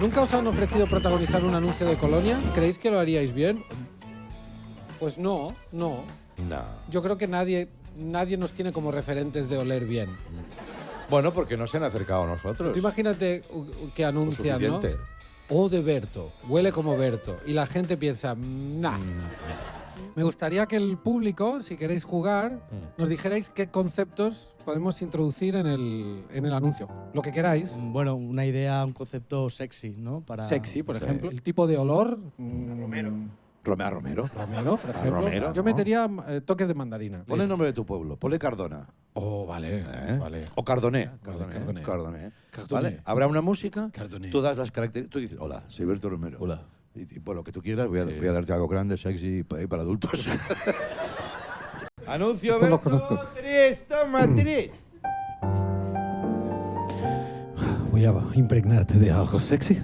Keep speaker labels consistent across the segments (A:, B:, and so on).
A: ¿Nunca os han ofrecido protagonizar un anuncio de Colonia? ¿Creéis que lo haríais bien? Pues no, no.
B: No.
A: Yo creo que nadie, nadie nos tiene como referentes de oler bien.
B: Bueno, porque no se han acercado a nosotros.
A: Tú imagínate que anuncian, ¿no? O de Berto, huele como Berto. Y la gente piensa, nah. Me gustaría que el público, si queréis jugar, nos dijerais qué conceptos podemos introducir en el, en el anuncio. Lo que queráis.
C: Bueno, una idea, un concepto sexy, ¿no? Para
A: Sexy, por ejemplo. El tipo de olor. Romero.
B: Rome- a Romero.
A: Romero, por ejemplo.
B: Romero,
A: Yo
B: ¿no?
A: metería eh, toques de mandarina.
B: Ponle el nombre de tu pueblo. Ponle Cardona.
A: Oh, vale.
B: ¿eh?
A: Vale.
B: O Cardoné.
A: Cardoné.
B: Cardoné.
A: Cardoné.
B: ¿Vale? Habrá una música.
A: Cardoné.
B: Tú das las características. Tú dices, hola, soy Berto Romero.
A: Hola.
B: Y, y por lo que tú quieras, voy a,
A: Sí.
B: voy a darte algo grande, sexy para, para adultos. Anuncio
A: conozco.
B: tres, toma tres.
A: Voy a impregnarte de algo sexy.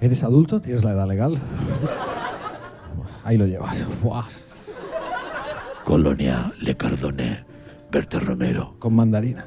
A: ¿Eres adulto? ¿Tienes la edad legal? Ahí lo llevas.
D: Colonia Le Cardoné, Berta Romero.
A: con mandarina.